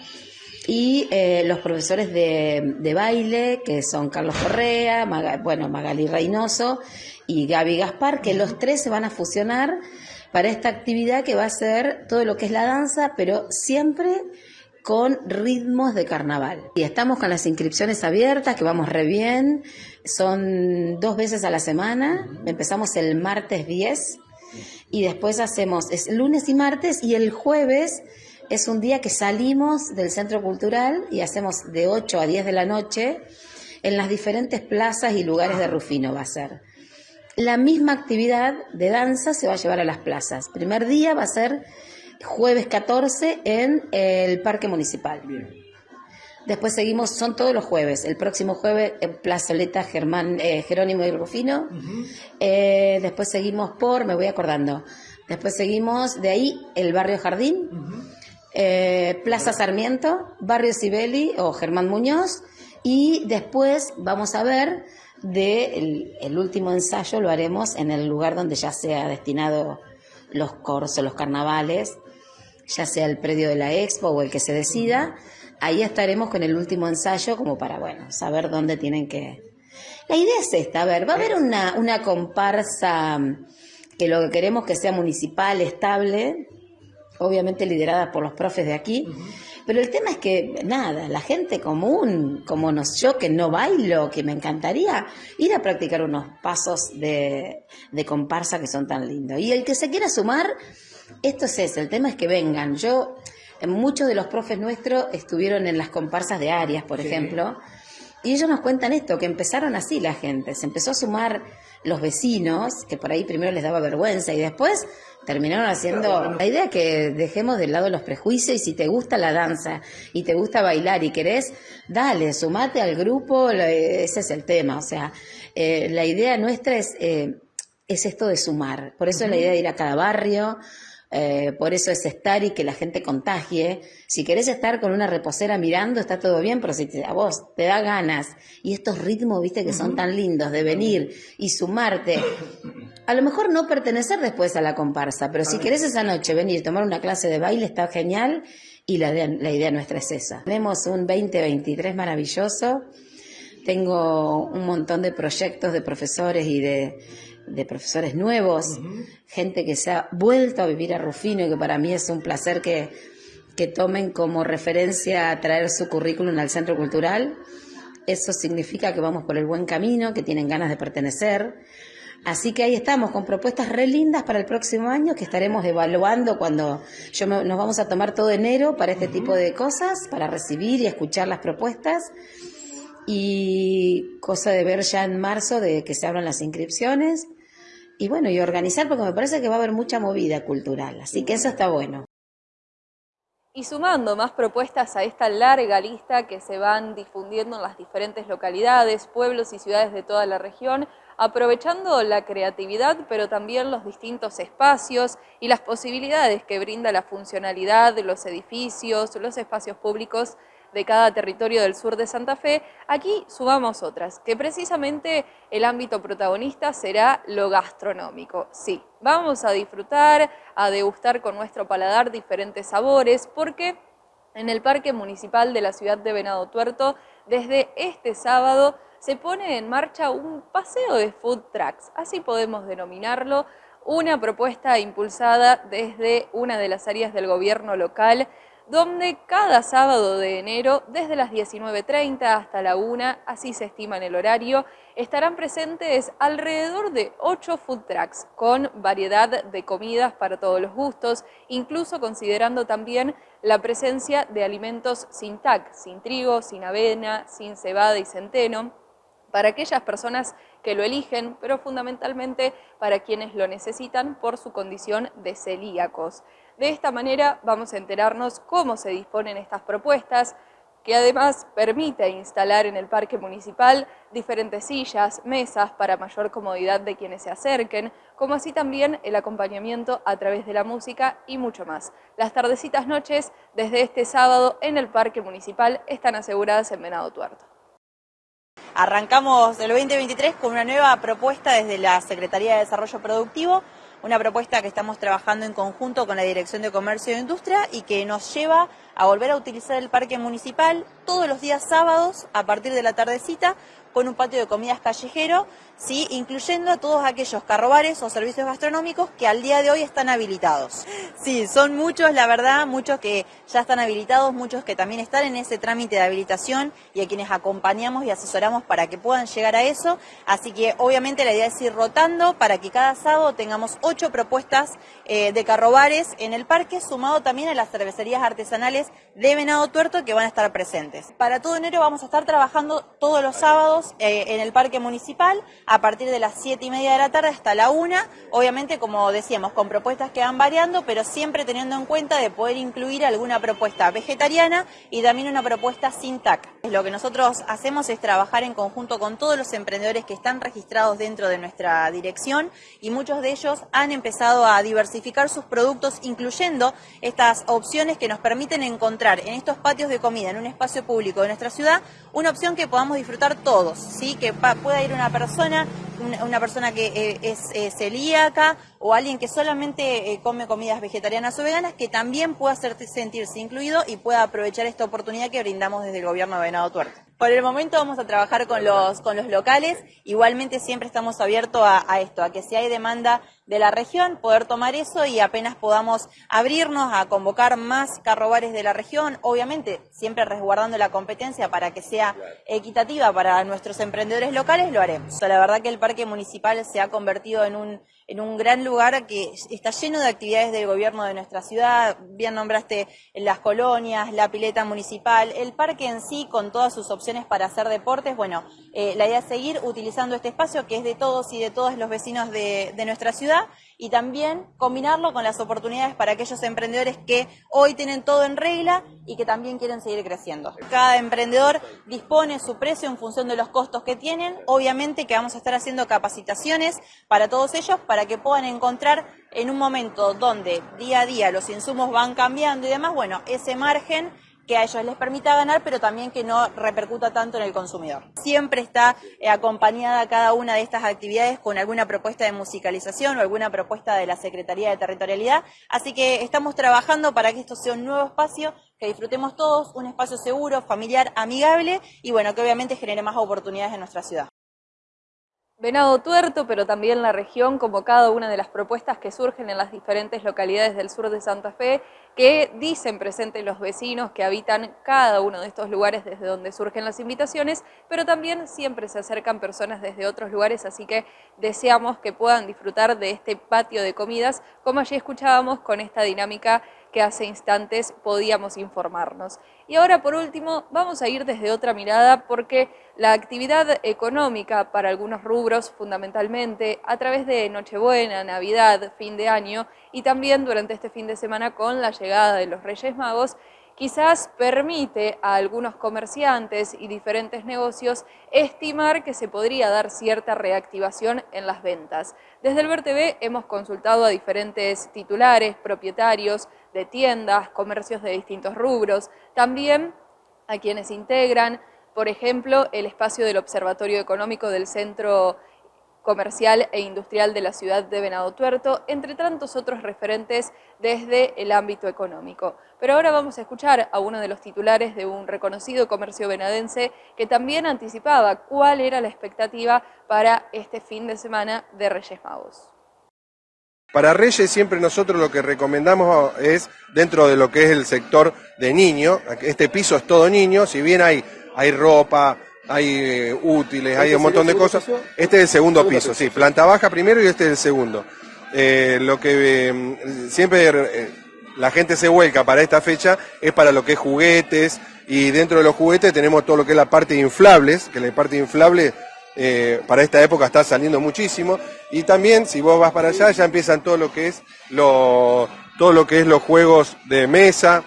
Y eh, los profesores de, de baile, que son Carlos Correa, bueno, Magali Reynoso y Gaby Gaspar, que los tres se van a fusionar para esta actividad que va a ser todo lo que es la danza, pero siempre con ritmos de carnaval. Y estamos con las inscripciones abiertas, que vamos re bien. Son dos veces a la semana. Empezamos el martes 10 y después hacemos, es lunes y martes y el jueves es un día que salimos del centro cultural y hacemos de 8 a 10 de la noche en las diferentes plazas y lugares de Rufino va a ser. La misma actividad de danza se va a llevar a las plazas. Primer día va a ser jueves 14 en el Parque Municipal. Después seguimos, son todos los jueves. El próximo jueves en Plazoleta Germán, eh, Jerónimo y Rufino. Eh, después seguimos por, me voy acordando. Después seguimos de ahí el barrio Jardín, eh, Plaza Sarmiento, barrio Sibeli o Germán Muñoz. Y después vamos a ver el, último ensayo lo haremos en el lugar donde ya sea destinado los corsos, los carnavales, ya sea el predio de la expo o el que se decida ahí estaremos con el último ensayo como para, bueno, saber dónde tienen que... La idea es esta, a ver, va a haber una, una comparsa que lo que queremos que sea municipal, estable, obviamente liderada por los profes de aquí, pero el tema es que, nada, la gente común, como nos, yo que no bailo, que me encantaría ir a practicar unos pasos de, de comparsa que son tan lindos. Y el que se quiera sumar, esto es eso, el tema es que vengan. Yo Muchos de los profes nuestros estuvieron en las comparsas de Arias, por ejemplo, y ellos nos cuentan esto, que empezaron así la gente, se empezó a sumar los vecinos, que por ahí primero les daba vergüenza y después terminaron haciendo la idea que dejemos de lado los prejuicios y si te gusta la danza y te gusta bailar y querés, dale, sumate al grupo, ese es el tema, o sea, eh, la idea nuestra es, eh, es esto de sumar, por eso es la idea de ir a cada barrio, eh, por eso es estar y que la gente contagie. Si querés estar con una reposera mirando, está todo bien, pero si a vos te da ganas y estos ritmos, viste, que son tan lindos de venir y sumarte, a lo mejor no pertenecer después a la comparsa, pero si querés esa noche venir, tomar una clase de baile, está genial y la, la idea nuestra es esa. Tenemos un 2023 maravilloso. Tengo un montón de proyectos de profesores y de de profesores nuevos, gente que se ha vuelto a vivir a Rufino y que para mí es un placer que, que tomen como referencia a traer su currículum al centro cultural. Eso significa que vamos por el buen camino, que tienen ganas de pertenecer. Así que ahí estamos con propuestas re lindas para el próximo año que estaremos evaluando cuando yo nos vamos a tomar todo enero para este tipo de cosas, para recibir y escuchar las propuestas y cosa de ver ya en marzo de que se abran las inscripciones y bueno, y organizar porque me parece que va a haber mucha movida cultural, así que eso está bueno. Y sumando más propuestas a esta larga lista que se van difundiendo en las diferentes localidades, pueblos y ciudades de toda la región, aprovechando la creatividad, pero también los distintos espacios y las posibilidades que brinda la funcionalidad de los edificios, los espacios públicos de cada territorio del sur de Santa Fe, aquí sumamos otras, que precisamente el ámbito protagonista será lo gastronómico. Sí, vamos a disfrutar, a degustar con nuestro paladar diferentes sabores, porque en el Parque Municipal de la ciudad de Venado Tuerto, desde este sábado, se pone en marcha un paseo de food trucks, así podemos denominarlo, una propuesta impulsada desde una de las áreas del gobierno local donde cada sábado de enero, desde las 19.30 hasta la 1, así se estima en el horario, estarán presentes alrededor de 8 food trucks con variedad de comidas para todos los gustos, incluso considerando también la presencia de alimentos sin TAC, sin trigo, sin avena, sin cebada y centeno, para aquellas personas que lo eligen, pero fundamentalmente para quienes lo necesitan por su condición de celíacos. De esta manera vamos a enterarnos cómo se disponen estas propuestas, que además permite instalar en el parque municipal diferentes sillas, mesas para mayor comodidad de quienes se acerquen, como así también el acompañamiento a través de la música y mucho más. Las tardecitas noches desde este sábado en el parque municipal están aseguradas en Venado Tuerto. Arrancamos el 2023 con una nueva propuesta desde la Secretaría de Desarrollo Productivo, una propuesta que estamos trabajando en conjunto con la Dirección de Comercio e Industria y que nos lleva a volver a utilizar el parque municipal todos los días sábados a partir de la tardecita con un patio de comidas callejero, ¿sí? incluyendo a todos aquellos carrobares o servicios gastronómicos que al día de hoy están habilitados. Sí, son muchos, la verdad, muchos que ya están habilitados, muchos que también están en ese trámite de habilitación y a quienes acompañamos y asesoramos para que puedan llegar a eso. Así que obviamente la idea es ir rotando para que cada sábado tengamos ocho propuestas eh, de carrobares en el parque, sumado también a las cervecerías artesanales de Venado Tuerto que van a estar presentes. Para todo enero vamos a estar trabajando todos los sábados eh, en el parque municipal a partir de las siete y media de la tarde hasta la una, obviamente como decíamos, con propuestas que van variando, pero siempre teniendo en cuenta de poder incluir alguna propuesta vegetariana y también una propuesta sin TAC. Lo que nosotros hacemos es trabajar en conjunto con todos los emprendedores que están registrados dentro de nuestra dirección y muchos de ellos han empezado a diversificar sus productos, incluyendo estas opciones que nos permiten encontrar en estos patios de comida, en un espacio público de nuestra ciudad, una opción que podamos disfrutar todos, ¿sí? que pueda ir una persona, una, persona que eh, es celíaca o alguien que solamente eh, come comidas vegetarianas o veganas, que también pueda sentirse incluido y pueda aprovechar esta oportunidad que brindamos desde el gobierno de Venado Tuerto. Por el momento vamos a trabajar con los, con los locales, igualmente siempre estamos abiertos a, esto, a que si hay demanda de la región, poder tomar eso y apenas podamos abrirnos a convocar más carrobares de la región, obviamente siempre resguardando la competencia para que sea equitativa para nuestros emprendedores locales, lo haremos. La verdad que el parque municipal se ha convertido en un en un gran lugar que está lleno de actividades del gobierno de nuestra ciudad. Bien nombraste las colonias, la pileta municipal, el parque en sí con todas sus opciones para hacer deportes. Bueno, eh, la idea es seguir utilizando este espacio que es de todos y de todos los vecinos de, de nuestra ciudad y también combinarlo con las oportunidades para aquellos emprendedores que hoy tienen todo en regla y que también quieren seguir creciendo. Cada emprendedor dispone su precio en función de los costos que tienen. Obviamente que vamos a estar haciendo capacitaciones para todos ellos para que puedan encontrar en un momento donde día a día los insumos van cambiando y demás, bueno, ese margen que a ellos les permita ganar, pero también que no repercuta tanto en el consumidor. Siempre está eh, acompañada cada una de estas actividades con alguna propuesta de musicalización o alguna propuesta de la Secretaría de Territorialidad, así que estamos trabajando para que esto sea un nuevo espacio que disfrutemos todos, un espacio seguro, familiar, amigable y bueno, que obviamente genere más oportunidades en nuestra ciudad. Venado Tuerto, pero también la región, como cada una de las propuestas que surgen en las diferentes localidades del sur de Santa Fe, que dicen presentes los vecinos que habitan cada uno de estos lugares desde donde surgen las invitaciones, pero también siempre se acercan personas desde otros lugares, así que deseamos que puedan disfrutar de este patio de comidas, como allí escuchábamos con esta dinámica que hace instantes podíamos informarnos. Y ahora, por último, vamos a ir desde otra mirada porque la actividad económica para algunos rubros, fundamentalmente a través de Nochebuena, Navidad, fin de año y también durante este fin de semana con la llegada de los Reyes Magos, quizás permite a algunos comerciantes y diferentes negocios estimar que se podría dar cierta reactivación en las ventas. Desde el VerTV hemos consultado a diferentes titulares, propietarios de tiendas, comercios de distintos rubros, también a quienes integran, por ejemplo, el espacio del Observatorio Económico del Centro comercial e industrial de la ciudad de Venado Tuerto, entre tantos otros referentes desde el ámbito económico. Pero ahora vamos a escuchar a uno de los titulares de un reconocido comercio venadense que también anticipaba cuál era la expectativa para este fin de semana de Reyes Magos. Para Reyes siempre nosotros lo que recomendamos es, dentro de lo que es el sector de niño, este piso es todo niño, si bien hay, hay ropa, hay eh, útiles, hay un montón de cosas. Este es el segundo, piso, sí, planta baja primero y este es el segundo. Eh, lo que eh, siempre la gente se vuelca para esta fecha es para lo que es juguetes y dentro de los juguetes tenemos todo lo que es la parte de inflables, que la parte inflable para esta época está saliendo muchísimo y también si vos vas para allá ya empiezan todo lo que es lo, todo lo que es los juegos de mesa,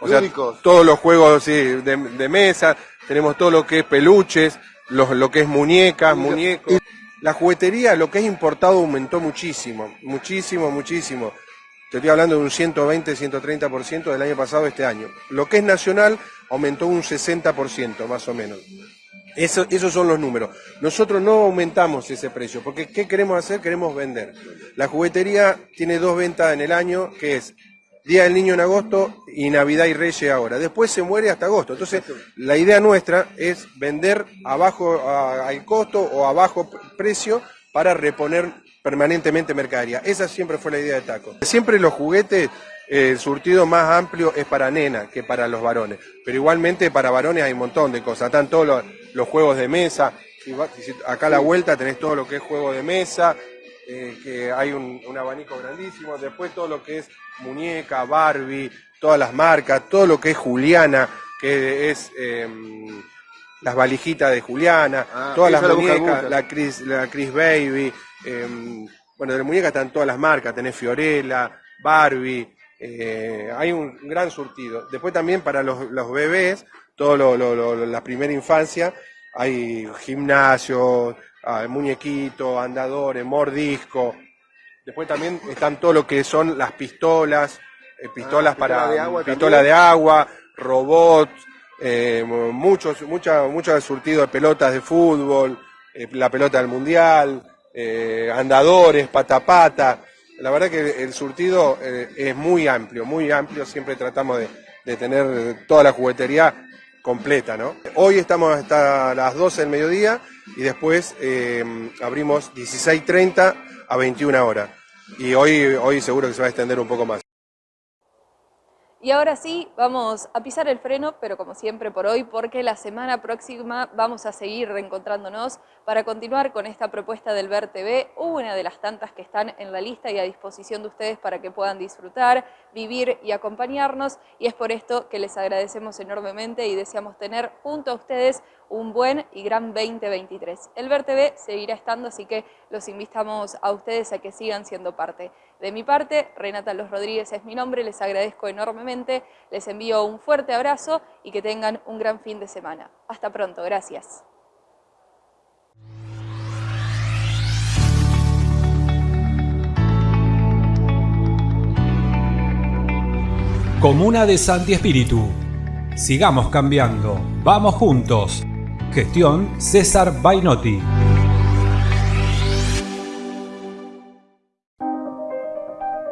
o sea, todos los juegos de, de mesa, tenemos todo lo que es peluches, lo que es muñecas, muñecos. La juguetería, lo que es importado, aumentó muchísimo, muchísimo, muchísimo. Te estoy hablando de un 120, 130% del año pasado este año. Lo que es nacional aumentó un 60% más o menos. Eso, esos son los números. Nosotros no aumentamos ese precio, porque ¿qué queremos hacer? Queremos vender. La juguetería tiene dos ventas en el año, que es Día del Niño en agosto y Navidad y Reyes ahora. Después se muere hasta agosto. Entonces, la idea nuestra es vender abajo al costo o a bajo precio para reponer permanentemente mercadería. Esa siempre fue la idea de Taco. Siempre los juguetes, eh, el surtido más amplio es para nena que para los varones. Pero igualmente para varones hay un montón de cosas. Están todos los, juegos de mesa. Acá a la vuelta tenés todo lo que es juego de mesa, eh, que hay un, abanico grandísimo. Después todo lo que es muñeca, Barbie, todas las marcas, todo lo que es Juliana, que es em, las valijitas de Juliana, ah, todas las muñecas, la Chris, la Chris Baby. Em, bueno, de la muñeca están todas las marcas, tenés Fiorella, Barbie, eh, hay un gran surtido. Después también para los, bebés, todo lo, la primera infancia, hay gimnasio, hay muñequitos, andadores, mordisco. Después también están todo lo que son las pistolas, eh, pistolas ah, para de agua, pistola de agua, robots, eh, muchos, mucha, mucho surtido de pelotas de fútbol, la pelota del mundial, eh, andadores, patapata. La verdad que el surtido eh, es muy amplio, muy amplio. Siempre tratamos de, tener toda la juguetería completa, ¿no? Hoy estamos hasta las 12 del mediodía y después eh, abrimos 16.30 a 21 horas. Y hoy, hoy seguro que se va a extender un poco más. Y ahora sí, vamos a pisar el freno, pero como siempre por hoy, porque la semana próxima vamos a seguir reencontrándonos para continuar con esta propuesta del Ver TV, una de las tantas que están en la lista y a disposición de ustedes para que puedan disfrutar, vivir y acompañarnos. Y es por esto que les agradecemos enormemente y deseamos tener junto a ustedes un buen y gran 2023. El Ver TV seguirá estando, así que los invitamos a ustedes a que sigan siendo parte. De mi parte, Renata Los Rodríguez es mi nombre, les agradezco enormemente, les envío un fuerte abrazo y que tengan un gran fin de semana. Hasta pronto, gracias. Comuna de Santi Espíritu. Sigamos cambiando. Vamos juntos. Gestión César Bainotti.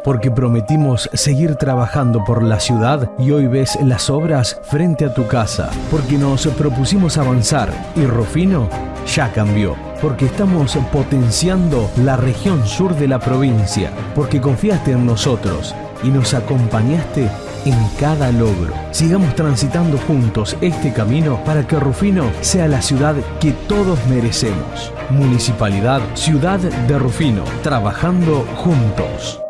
Porque prometimos seguir trabajando por la ciudad y hoy ves las obras frente a tu casa. Porque nos propusimos avanzar y Rufino ya cambió. Porque estamos potenciando la región sur de la provincia. Porque confiaste en nosotros y nos acompañaste en cada logro. Sigamos transitando juntos este camino para que Rufino sea la ciudad que todos merecemos. Municipalidad Ciudad de Rufino, trabajando juntos.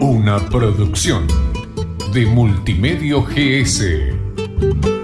Una producción de Multimedio GS.